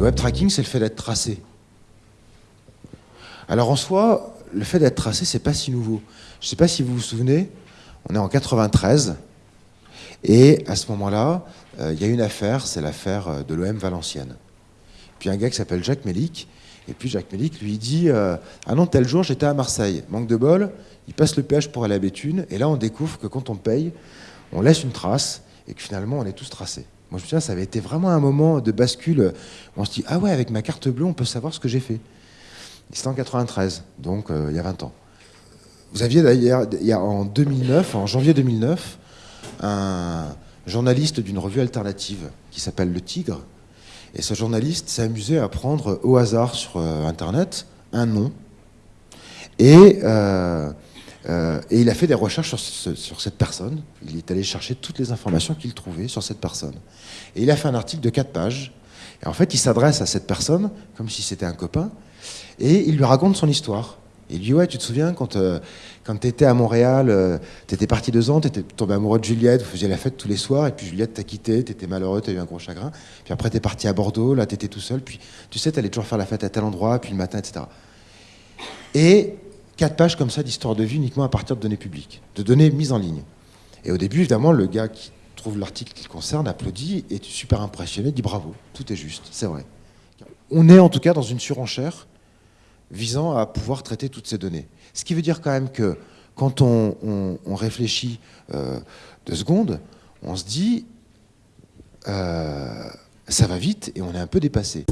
Le web tracking, c'est le fait d'être tracé. Alors en soi, le fait d'être tracé, c'est pas si nouveau. Je ne sais pas si vous vous souvenez, on est en 93, et à ce moment-là, euh, il y a une affaire, c'est l'affaire euh, de l'OM Valenciennes. Puis un gars qui s'appelle Jacques Mélic, et puis Jacques Mélic lui dit euh, Ah non, tel jour j'étais à Marseille, manque de bol, il passe le péage pour aller à Béthune, et là on découvre que quand on paye, on laisse une trace, et que finalement on est tous tracés. Moi je me souviens, ça avait été vraiment un moment de bascule où on se dit Ah ouais, avec ma carte bleue, on peut savoir ce que j'ai fait. C'était en 93, donc il y a 20 ans. Vous aviez d'ailleurs, en 2009, en janvier 2009, un journaliste d'une revue alternative qui s'appelle Le Tigre. Et ce journaliste s'est amusé à prendre au hasard sur euh, Internet un nom. Et, euh, euh, et, il a fait des recherches sur, cette personne. Il est allé chercher toutes les informations qu'il trouvait sur cette personne. Et il a fait un article de 4 pages. Et en fait, il s'adresse à cette personne comme si c'était un copain. Et il lui raconte son histoire. Il lui dit Ouais, tu te souviens quand, euh, quand tu étais à Montréal, euh, tu étais parti deux ans, tu étais tombé amoureux de Juliette, vous faisiez la fête tous les soirs, et puis Juliette t'a quitté, tu étais malheureux, tu as eu un gros chagrin. Puis après, tu es parti à Bordeaux, là, tu étais tout seul, puis tu sais, tu allais toujours faire la fête à tel endroit, puis le matin, etc. Et quatre pages comme ça d'histoire de vie uniquement à partir de données publiques, de données mises en ligne. Et au début, évidemment, le gars qui trouve l'article qui le concerne applaudit, est super impressionné, dit bravo, tout est juste, c'est vrai. On est en tout cas dans une surenchère visant à pouvoir traiter toutes ces données. Ce qui veut dire quand même que quand on, réfléchit euh, deux secondes, on se dit, euh, ça va vite et on est un peu dépassé.